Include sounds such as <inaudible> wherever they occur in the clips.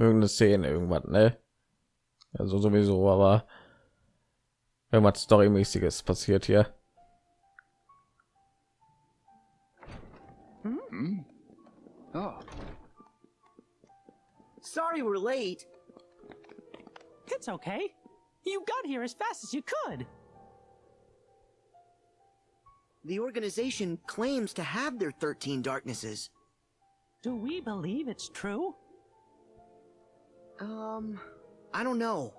irgendeine Szene, irgendwas, ne? Also sowieso, aber irgendwas Storymäßiges passiert hier. Hmm? Oh, Sorry we're late. It's okay. You got here as fast as you could. The organization claims to have their 13 darknesses. Do we believe it's true? Um, I don't know.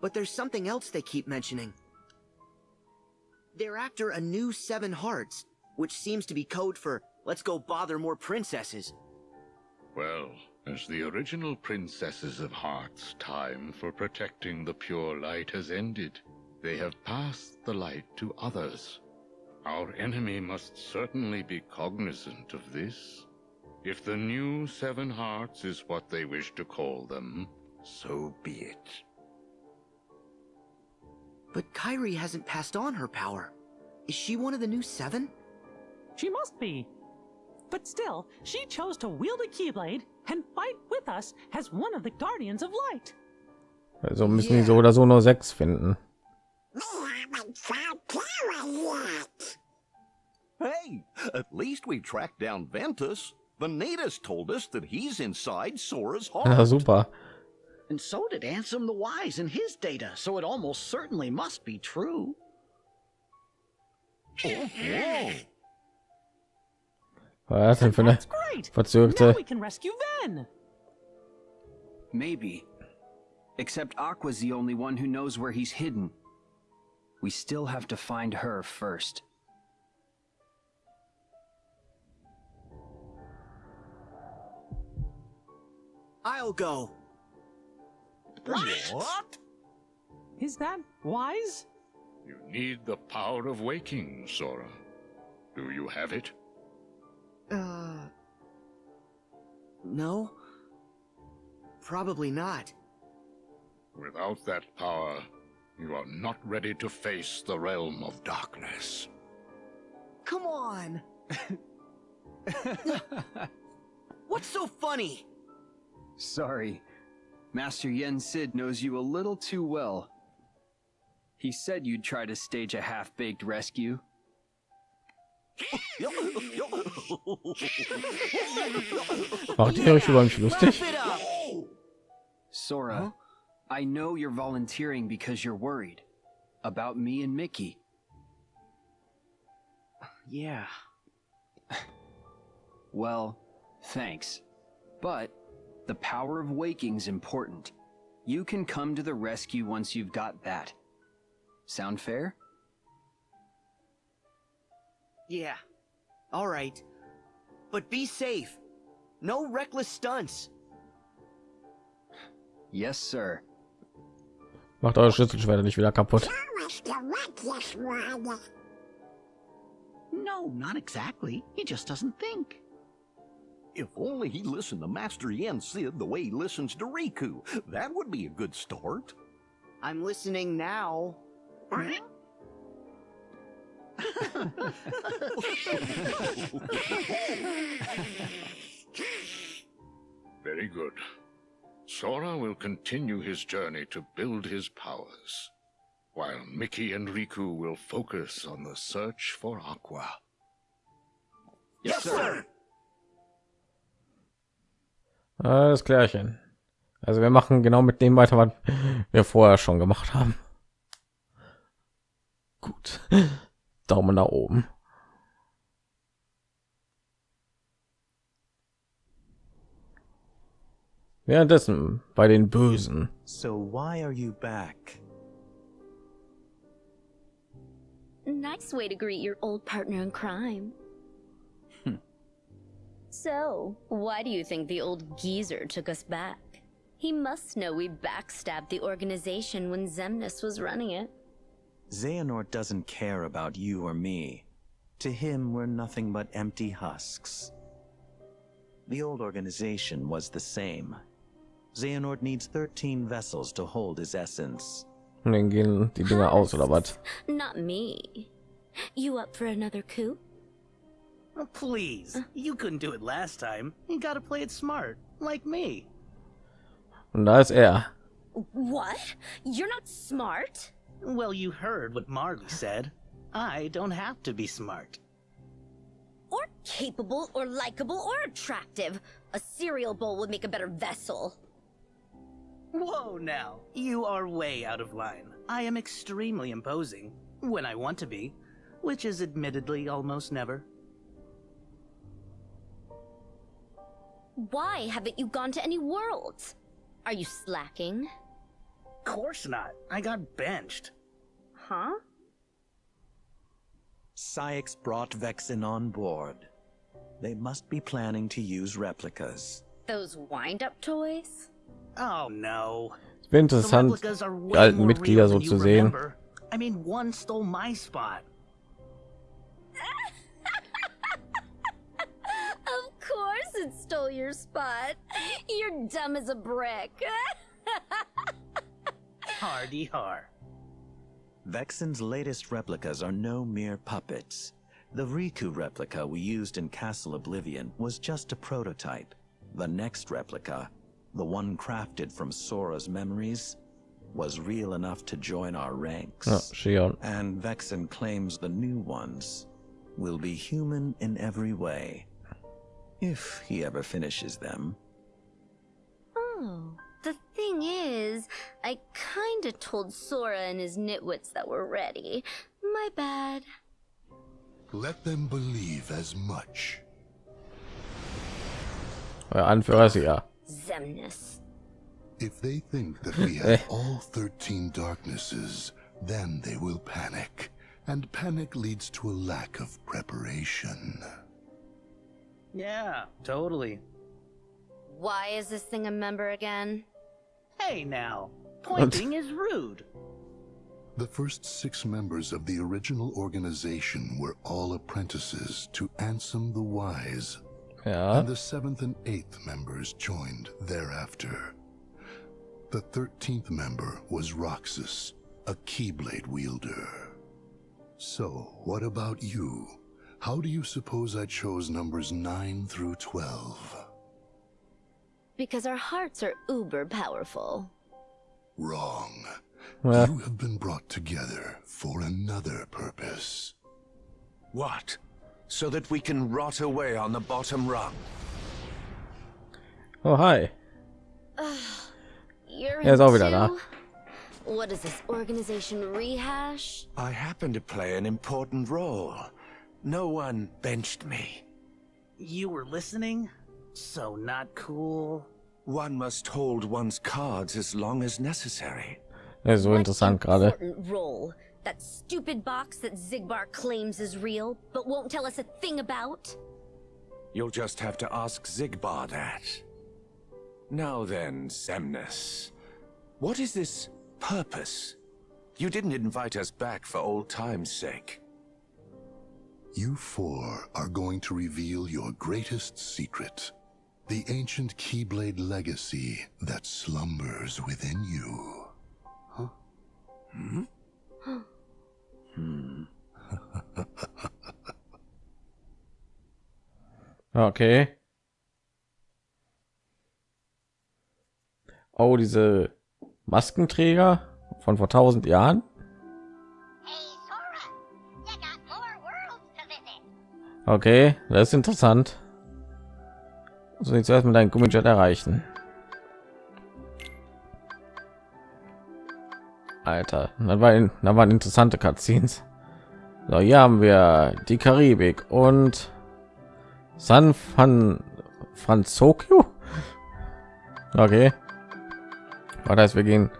But there's something else they keep mentioning. They're after a new Seven Hearts, which seems to be code for let's go bother more princesses. Well, as the original princesses of Heart's time for protecting the pure light has ended, they have passed the light to others. Our enemy must certainly be cognizant of this. If the new Seven Hearts is what they wish to call them, so be it. But Kyrie hasn't passed on her power. Is she one of the new Seven? She must be. But still, she chose to wield a Keyblade and fight with us as one of the Guardians of Light. Also müssen die so oder so nur sechs finden. Hey, at least we tracked down Ventus. Vanitas told us that he's inside Sora's Ja, heart. super. and so did Ansem the Wise in his data, so it almost certainly must be true. Oh, whoa. Was denn für eine That's great. Now verzögerte? we can rescue Ven. Maybe. Except Aqua's the only one who knows where he's hidden. We still have to find her first. I'll go. What? Is that wise? You need the power of waking, Sora. Do you have it? Uh. No? Probably not. Without that power, you are not ready to face the realm of darkness. Come on! <laughs> What's so funny? Sorry. Master Yen Sid knows you a little too well. He said you'd try to stage a half-baked rescue. Macht ihr euch über mich lustig? Sora, I know you're volunteering because you're worried. About me and Mickey. Yeah. <laughs> Well, thanks. But the power of waking's important. You can come to the rescue once you've got that. Sound fair? Yeah. Alright. But be safe. No reckless stunts. Yes, sir. Macht eure Schlüsselschwerte nicht wieder kaputt. <laughs> No, not exactly. He just doesn't think. If only he listened to Master Yen Sid the way he listens to Riku. That would be a good start. I'm listening now. <laughs> Very good. Sora will continue his journey to build his powers, while Mickey and Riku will focus on the search for Aqua. Yes, sir! Alles klärchen. Also wir machen genau mit dem weiter, was wir vorher schon gemacht haben. Gut. Daumen nach oben. Währenddessen bei den Bösen. So why are you back? Nice way to greet your old partner in crime. So, why do you think the old geezer took us back? He must know we backstabbed the organization when Zemnis was running it. Xehanort doesn't care about you or me. To him, we're nothing but empty husks. The old organization was the same. Xehanort needs 13 vessels to hold his essence. Und dann gehen die Dinger aus oder was? Not me. You up for another coup? Oh, please. You couldn't do it last time. You gotta play it smart. Like me. Und da ist er. What? You're not smart? Well, you heard what Marley said. I don't have to be smart. Or capable, or likable, or attractive. A cereal bowl would make a better vessel. Whoa now, you are way out of line. I am extremely imposing, when I want to be, which is admittedly almost never. Why haven't you gone to any worlds? Are you slacking? Course not. I got benched. Huh? Syx brought Vexen on board. They must be planning to use replicas. Those wind-up toys? Oh no. Es wäre The interessant, replicas are die alten Mitglieder so than zu sehen. I mean, one stole my spot. <laughs> Of course it stole your spot. You're dumb as a brick. <laughs> Hardy har. Vexen's latest replicas are no mere puppets. The Riku replica we used in Castle Oblivion was just a prototype. The next replica, the one crafted from Sora's memories, was real enough to join our ranks. Ah, ja, Shion. And Vexen claims the new ones will be human in every way. If he ever finishes them. oh, the thing is, I kinda told Sora and his nitwits that we're ready. My bad. Let them believe as much. Euer Anführer ist ja. Zemnis. If they think that we <laughs> have all 13 darknesses, then they will panic. And panic leads to a lack of preparation. Yeah, totally. Why is this thing a member again? Hey now, <laughs> pointing is rude. The first six members of the original organization were all apprentices to Ansem the Wise, Ja. and the seventh and eighth members joined thereafter. The thirteenth member was Roxas, a Keyblade wielder. So, what about you? How do you suppose I chose numbers 9 through 12? Because our hearts are uber powerful. Wrong. Ja. You have been brought together for another purpose. What? So that we can rot away on the bottom rung? Oh, hi. <sighs> You're Er ist auch wieder What is this organization rehash? I happen to play an important role. No one benched me. You were listening? So not cool. One must hold one's cards as long as necessary. Das ist so What interessant gerade. important role? That stupid box that Zigbar claims is real, but won't tell us a thing about? You'll just have to ask Zigbar that. Now then, Semnus. What is this purpose? You didn't invite us back for old time's sake. You four are going to reveal your greatest secret. The ancient Keyblade legacy that slumbers within you. Hmm? Hmm. <laughs> Okay. Oh, diese Maskenträger von vor tausend Jahren. Okay, das ist interessant. So jetzt erstmal deinen Gummijet erreichen. Alter, da waren, da waren interessante Cutscenes. So, hier haben wir die Karibik und San Fan Franzokio. Okay. Das wir gehen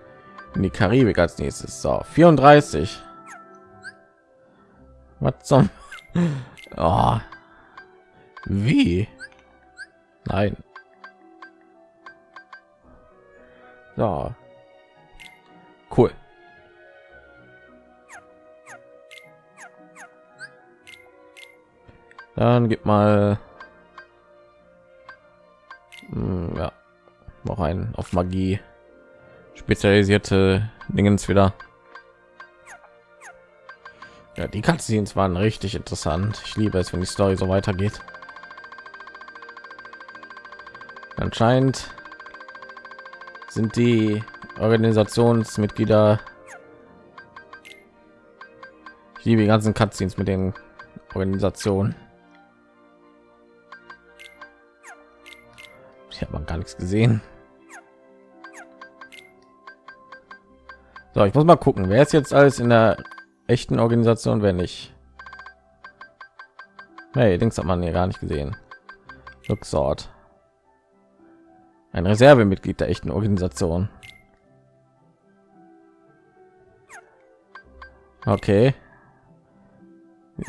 in die Karibik als nächstes. So, 34. Was zum? Oh. Wie? Nein. So. Cool. Dann gib mal Hm, ja noch ein auf Magie spezialisierte Dingens wieder. Ja, die Cutscenes waren richtig interessant. Ich liebe es, wenn die Story so weitergeht. Anscheinend sind die Organisationsmitglieder. Ich liebe die ganzen Cutscenes mit den Organisationen. Ich habe gar nichts gesehen. So, ich muss mal gucken, wer ist jetzt alles in der echten Organisation, wenn nicht. Hey, Dings hat man hier gar nicht gesehen. Luxort. Ein Reservemitglied der echten Organisation. Okay.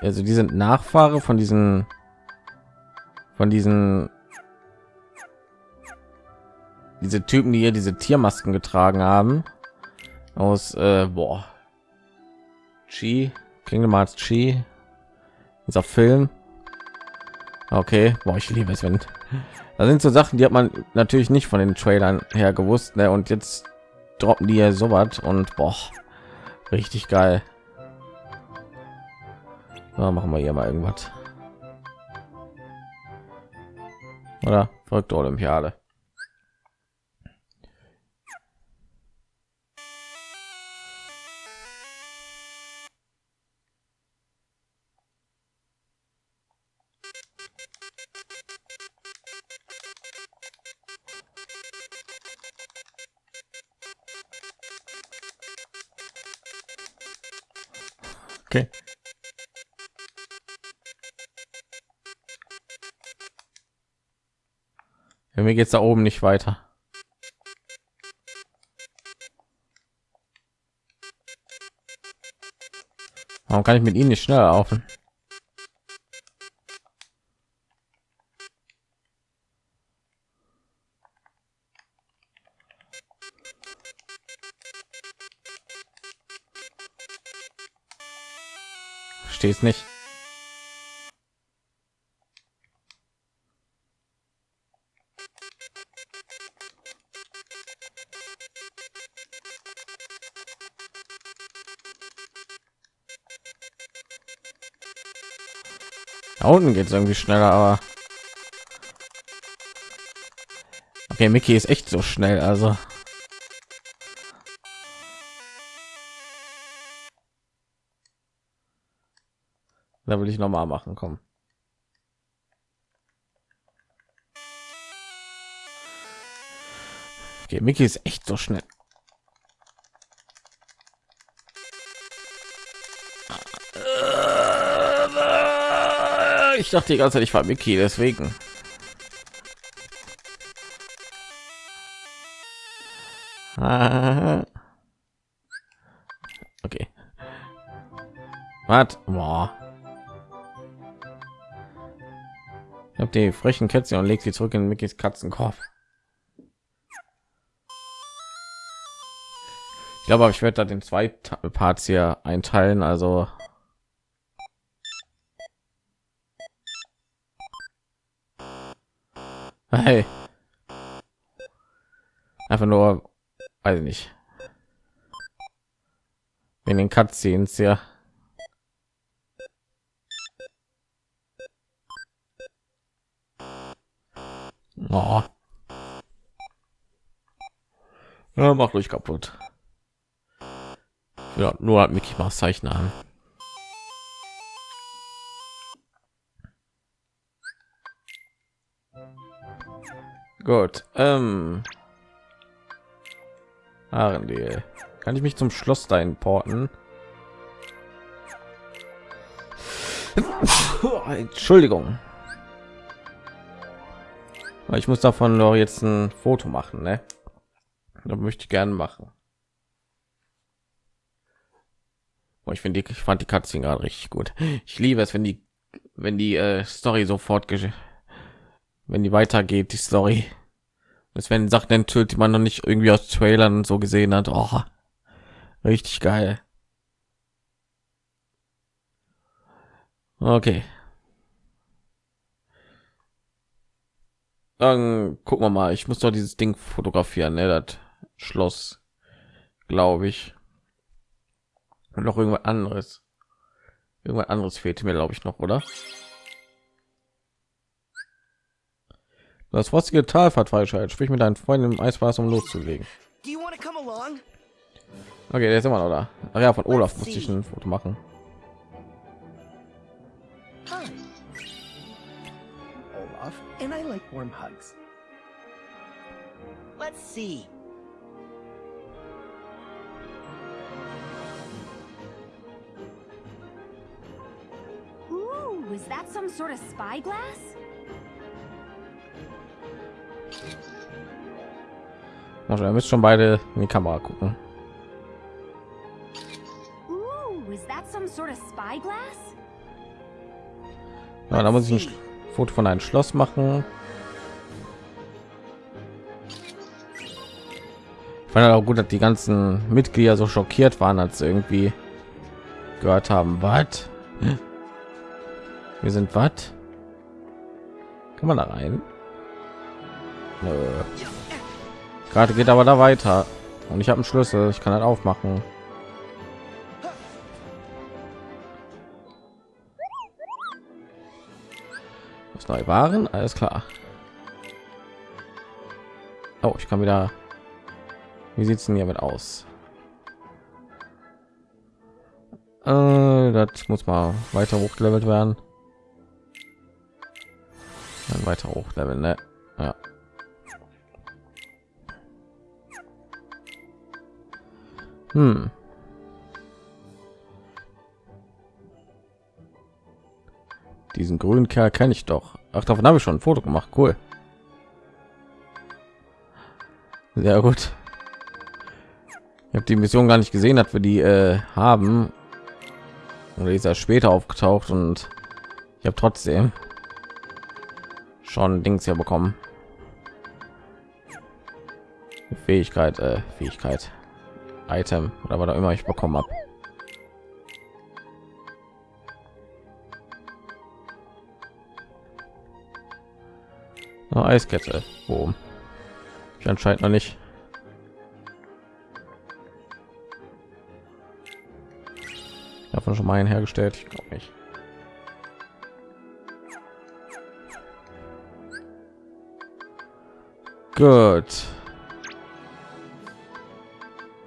Also die sind Nachfahre von diesen von diesen diese Typen, die hier diese Tiermasken getragen haben aus äh, boah. Chi, Kingdom Hearts Chi, dieser Film. Okay, boah, ich liebe es, wenn da sind so Sachen, die hat man natürlich nicht von den Trailern her gewusst, ne? Und jetzt droppen die ja so was und boah, richtig geil. So, machen wir hier mal irgendwas. Oder verrückte Olympiade. Ja, mir geht's da oben nicht weiter. Warum kann ich mit ihnen nicht schneller laufen? Verstehe es nicht. Unten geht es irgendwie schneller, aber okay, Mickey ist echt so schnell, also da will ich noch mal machen, kommen. Okay, Mickey ist echt so schnell. Ich dachte die ganze Zeit, ich war Mickey, deswegen. Ah. Okay. Was? Boah. Ich habe die frechen Kätzchen und legt sie zurück in Mickys Katzenkorb. Ich glaube, ich werde da den zwei Parts hier einteilen. Also Hey. Einfach nur, weiß ich nicht. In den Cutscenes, ja. Oh. Ja, macht euch kaputt. Ja, nur hat Mickey Mouse Zeichner an. Gut. Ähm. Arendelle. Kann ich mich zum Schloss da importen? <laughs> Entschuldigung. Ich muss davon doch jetzt ein Foto machen, ne? Da möchte ich gerne machen. ich finde, ich fand die Katze gerade richtig gut. Ich liebe es, wenn die, wenn die äh, Story sofort wenn die weitergeht, die Story. Das werden Sachen enthüllt, die man noch nicht irgendwie aus Trailern so gesehen hat. Oh, richtig geil. Okay. Dann gucken wir mal. Ich muss doch dieses Ding fotografieren, ne? Das Schloss, glaube ich. Und noch irgendwas anderes. Irgendwas anderes fehlt mir, glaube ich, noch, oder? Das frostige Tal hat freigeschaltet. Sprich mit deinen Freunden im Eiswasser, um loszulegen. Okay, der ist immer noch da. Ach ja, von Olaf musste ich ein Foto machen. Hi. Olaf, and I like warm hugs. Let's see. Ooh, is that some sort of spyglass? Also, ihr müsst schon beide in die Kamera gucken. Ja, da muss ich ein Foto von einem Schloss machen. Ich fand auch gut, dass die ganzen Mitglieder so schockiert waren, als sie irgendwie gehört haben, was? Wir sind was? Kann man da rein? Nö. Gerade geht aber da weiter. Und ich habe einen Schlüssel, ich kann halt aufmachen. Was neu waren? Alles klar. Oh, ich kann wieder. Wie sieht's denn hiermit aus? Äh, das muss mal weiter hochgelevelt werden. Dann weiter hochleveln, ne? Ja. Hm. Diesen grünen Kerl kenne ich doch. Ach, davon habe ich schon ein Foto gemacht. Cool. Sehr gut. Ich habe die Mission gar nicht gesehen, dass wir die äh, haben. Oder ist er später aufgetaucht und ich habe trotzdem schon Dings hier bekommen. Fähigkeit, äh, Fähigkeit, Item oder was auch immer ich bekommen habe. Oh, Eiskette. Boom. Ich anscheinend noch nicht. Davon schon mal einen hergestellt. Ich glaube nicht. Gut.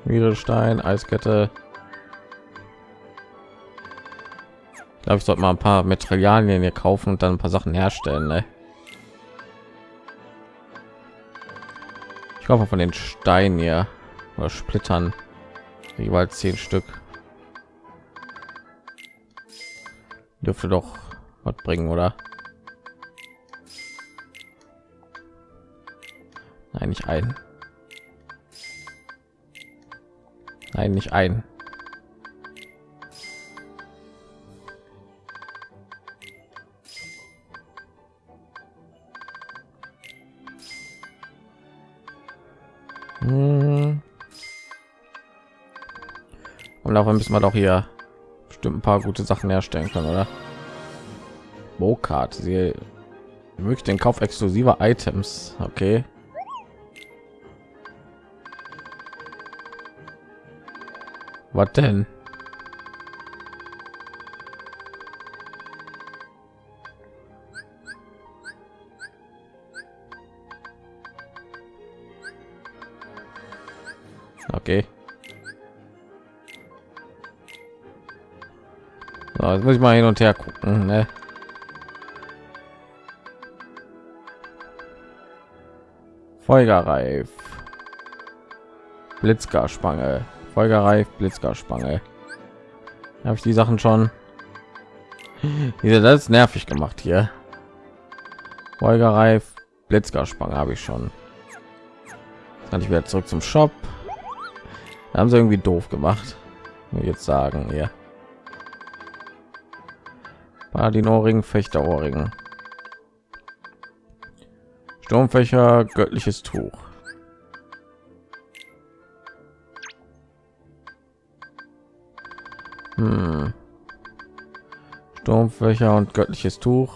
Wiedelstein, Eiskette. Ich glaube, ich sollte mal ein paar Materialien hier kaufen und dann ein paar Sachen herstellen. Ne? Ich hoffe von den Steinen hier oder Splittern jeweils zehn Stück. Dürfte doch was bringen, oder? Nein, nicht ein. Nein, nicht ein. Hm. Und davon müssen wir doch hier bestimmt ein paar gute Sachen herstellen können, oder? Bokart, sie wirklich den Kauf exklusiver Items. Okay. Was denn? Okay. So, jetzt muss ich mal hin und her gucken, ne? Folgerreif. Blitzgarspange. Folgereif, Blitzgarspange. Habe ich die Sachen schon? Diese das ist nervig gemacht hier. Folgereif, Blitzgarspange habe ich schon. Jetzt kann ich wieder zurück zum Shop. Da haben sie irgendwie doof gemacht. Jetzt sagen hier. Paladin-Ohrring, Fechter-Ohrring. Sturmfächer, göttliches Tuch. Hm. Sturmfächer und göttliches Tuch.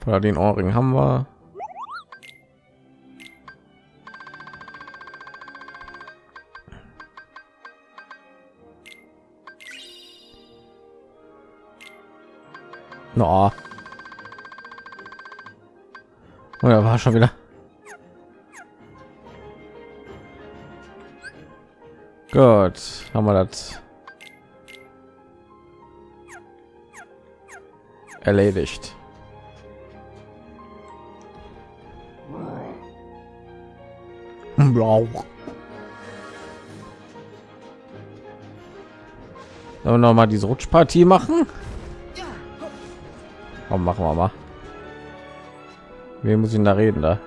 Paladin Ohrring haben wir. No. Oder war schon wieder? Gut, haben wir das erledigt. Blau. Sollen wir noch mal diese Rutschpartie machen? Komm, machen wir mal. Wen muss ich da reden da?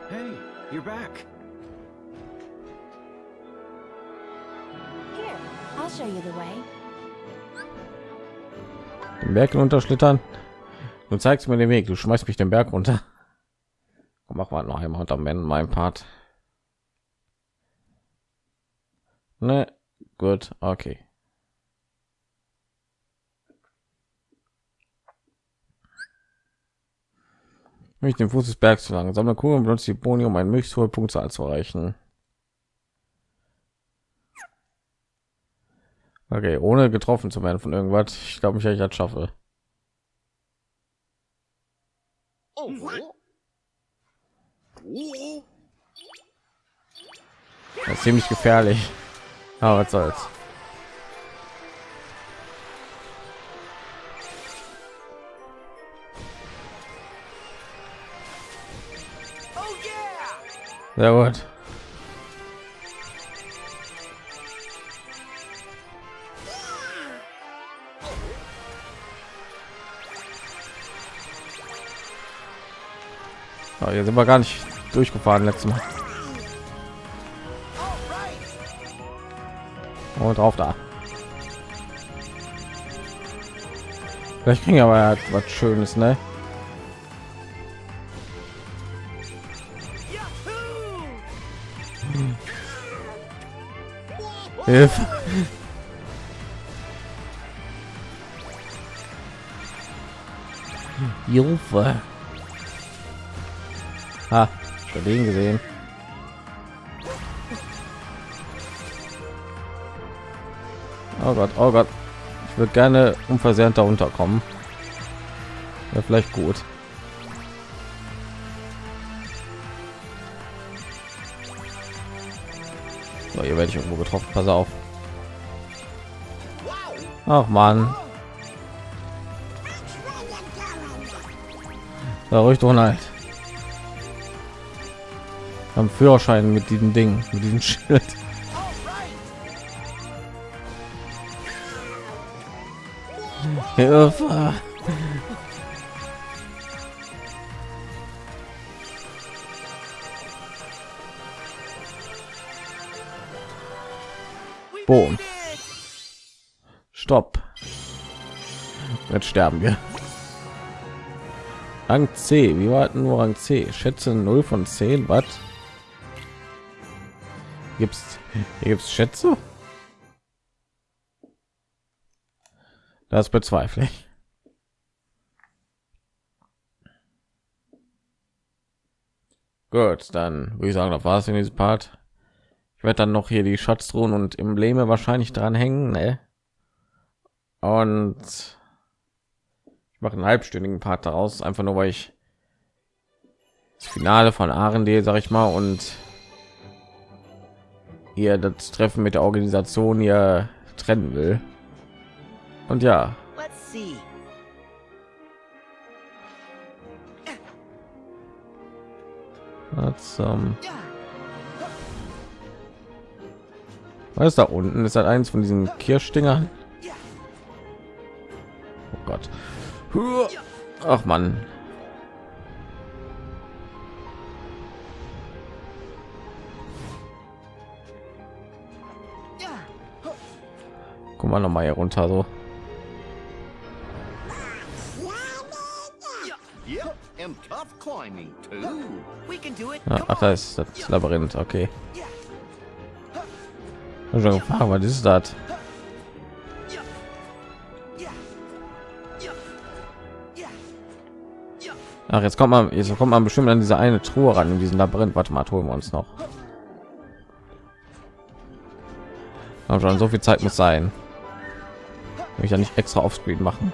Den Berg unterschlittern. Du zeigst mir den Weg. Du schmeißt mich den Berg runter. Komm, mach mal noch einmal unter meinem Part. Ne, gut, okay. Mich den Fuß des Bergs zu lang. Sammle Kugeln und benutze die Boni, um einen möglichst hohe Punktzahl zu erreichen. Okay, ohne getroffen zu werden von irgendwas. Ich glaube, ich, ich das schaffe. Das ist ziemlich gefährlich. Aber was soll's. Sehr gut. Oh, hier sind wir gar nicht durchgefahren letztes Mal. Und drauf da. Vielleicht kriegen wir aber was Schönes, ne? Hilfe. Hilfe. Ha, den gesehen. Oh Gott, oh Gott. Ich würde gerne unversehrt da unterkommen. Wäre vielleicht gut. So, hier werde ich irgendwo getroffen. Pass auf. Ach man. Da ruhig doch halt. Am Führerschein mit diesem Ding, mit diesem <laughs> Schild. Hilfe. Boom. Stopp. Jetzt sterben wir. Rang C. Wie war nur Rang C? Schätze 0 von 10. Was? Gibt's hier gibt's Schätze? Das bezweifle ich. Gut, dann würde ich sagen, das war es in diesem Part. Ich werde dann noch hier die Schatztruhen und Embleme wahrscheinlich dran hängen, ne? Und ich mache einen halbstündigen Part daraus, einfach nur weil ich das Finale von Arendelle, sag ich mal, und hier das Treffen mit der Organisation hier trennen will. Und ja, Let's ähm, was ist da unten? Ist das eins von diesen Kirschdingern? Oh Gott. Ach man. Guck mal noch mal hier runter so. Ja, ach, da ist das Labyrinth. Okay. Schon gefragt, was ist das? Ach, jetzt kommt man, jetzt kommt man bestimmt an diese eine Truhe ran in diesem Labyrinth. Warte mal, holen wir uns noch. Aber schon so viel Zeit muss sein ich ja nicht extra auf Screen machen.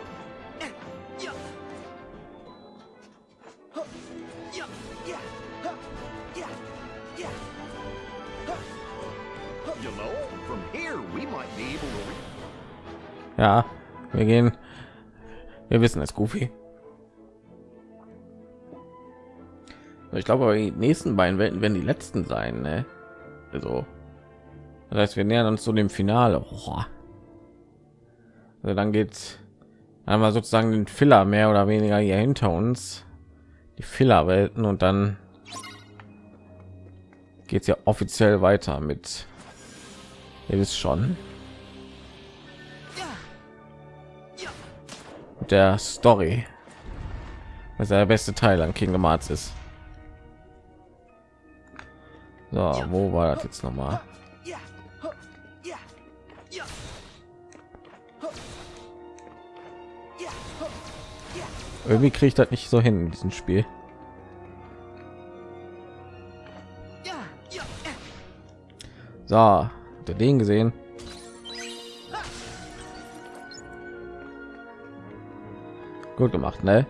Ja, wir gehen. Wir wissen es, Goofy. Ich glaube, die nächsten beiden Welten werden die letzten sein. Ne? Also, das heißt, wir nähern uns zu dem Finale. Oh. Also dann geht einmal sozusagen den Filler mehr oder weniger hier hinter uns, die Filler-Welten und dann geht es ja offiziell weiter mit. Ihr wisst schon. der Story. Was der beste Teil an Kingdom Hearts ist. So, wo war das jetzt noch mal? Irgendwie kriege ich das nicht so hin in diesem Spiel. So, der den gesehen? Gut gemacht, ne?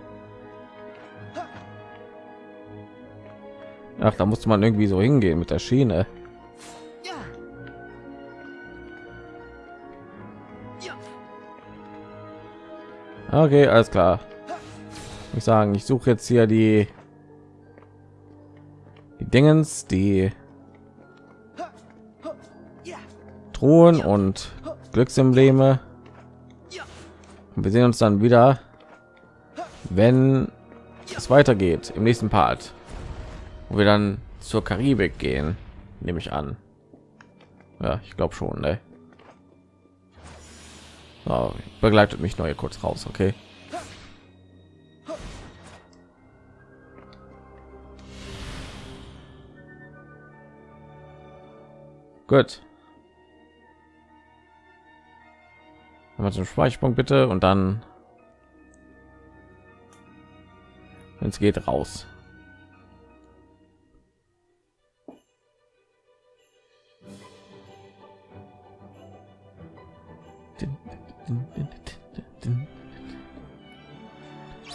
Ach, da musste man irgendwie so hingehen mit der Schiene. Okay, alles klar. Ich sagen, ich suche jetzt hier die die Dingens, die Truhen und Glücksembleme. Und wir sehen uns dann wieder, wenn es weitergeht im nächsten Part, wo wir dann zur Karibik gehen, nehme ich an. Ja, ich glaube schon. Ne? So, begleitet mich neue kurz raus, okay? Gut. Mal zum Speicherpunkt bitte und dann, wenn es geht, raus.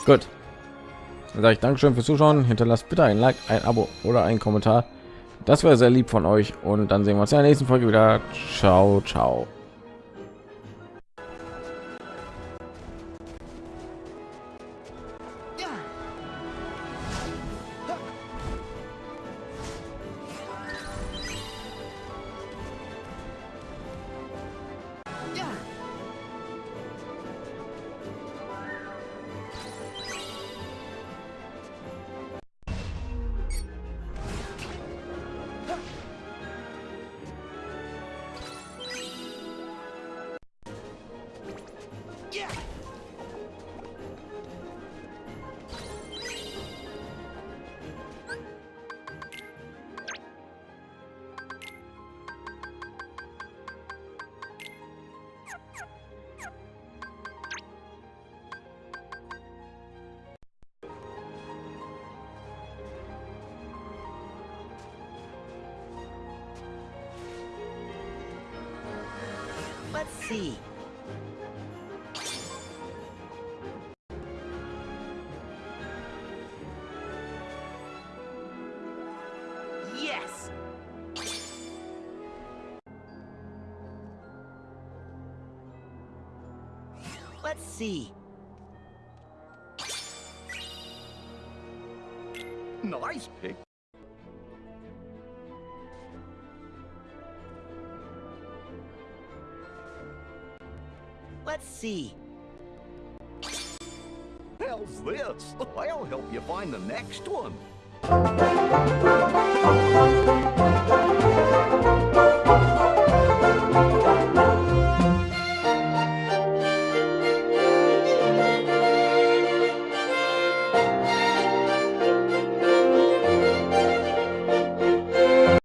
Gut. Dann sage ich Dankeschön fürs Zuschauen. Hinterlasst bitte ein Like, ein Abo oder ein Kommentar. Das wäre sehr lieb von euch. Und dann sehen wir uns in der nächsten Folge wieder. Ciao, ciao. See. Yes! Let's see. Nice pick. See. Hell's this? I'll help you find the next one.